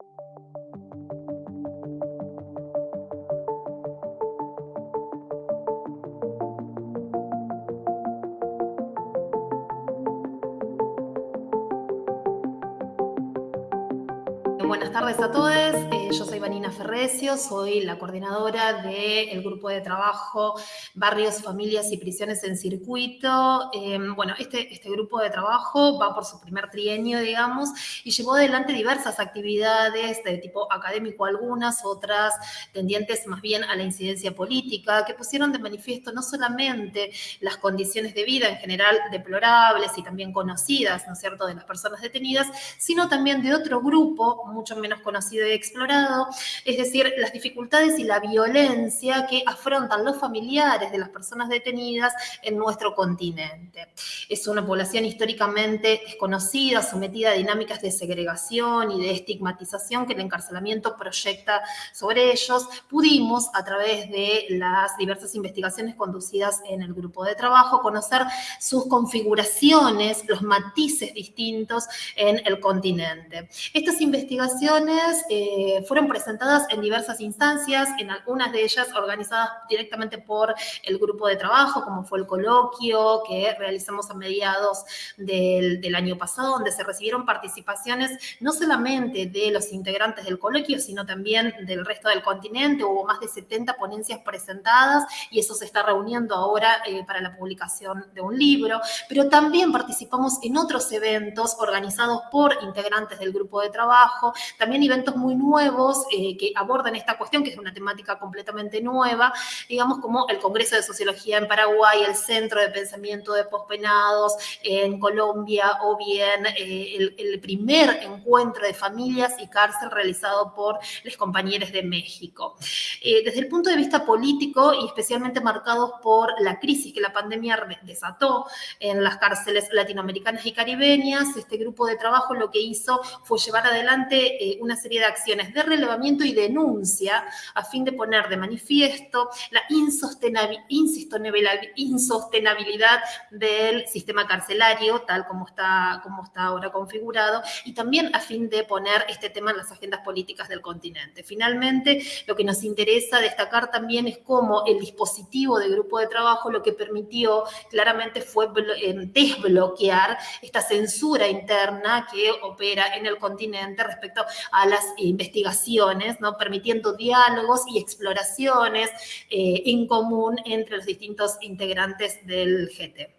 Thank you. Buenas tardes a todos. Eh, yo soy Vanina Ferrecio, soy la coordinadora del grupo de trabajo Barrios, Familias y Prisiones en Circuito. Em, bueno, este, este grupo de trabajo va por su primer trienio, digamos, y llevó adelante diversas actividades de tipo académico algunas, otras tendientes más bien a la incidencia política, que pusieron de manifiesto no solamente las condiciones de vida en general deplorables y también conocidas, ¿no es cierto?, de las personas detenidas, sino también de otro grupo mucho menos conocido y explorado, es decir, las dificultades y la violencia que afrontan los familiares de las personas detenidas en nuestro continente. Es una población históricamente desconocida, sometida a dinámicas de segregación y de estigmatización que el encarcelamiento proyecta sobre ellos. Pudimos, a través de las diversas investigaciones conducidas en el grupo de trabajo, conocer sus configuraciones, los matices distintos en el continente. Estas investigaciones eh, fueron presentadas en diversas instancias, en algunas de ellas organizadas directamente por el grupo de trabajo, como fue el coloquio que realizamos a mediados del, año pasado, donde se recibieron participaciones no solamente de los integrantes del coloquio, sino también del resto del continente. Hubo más de 70 ponencias presentadas y eso se está reuniendo ahora eh, para la publicación de un libro, pero también participamos en otros eventos organizados por integrantes del grupo de trabajo, también eventos muy nuevos eh, que abordan esta cuestión, que es una temática completamente nueva, digamos como el Congreso de Sociología en Paraguay, el Centro de Pensamiento de Pospenados en Colombia, o bien eh, el, primer encuentro de familias y cárcel realizado por los compañeros de México. Eh, desde el punto de vista político y especialmente marcados por la crisis que la pandemia desató en las cárceles latinoamericanas y caribeñas, este grupo de trabajo lo que hizo fue llevar adelante eh, una serie de acciones de relevamiento y denuncia a fin de poner de manifiesto la insostenibilidad del sistema carcelario, tal como está, como está ahora configurado, y también a fin de poner este tema en las agendas políticas del continente. Finalmente, lo que nos interesa destacar también es cómo el dispositivo de grupo de trabajo lo que permitió claramente fue eh, desbloquear esta censura interna que opera en el continente respecto a las investigaciones, ¿no? permitiendo diálogos y exploraciones eh, en común entre los distintos integrantes del GT.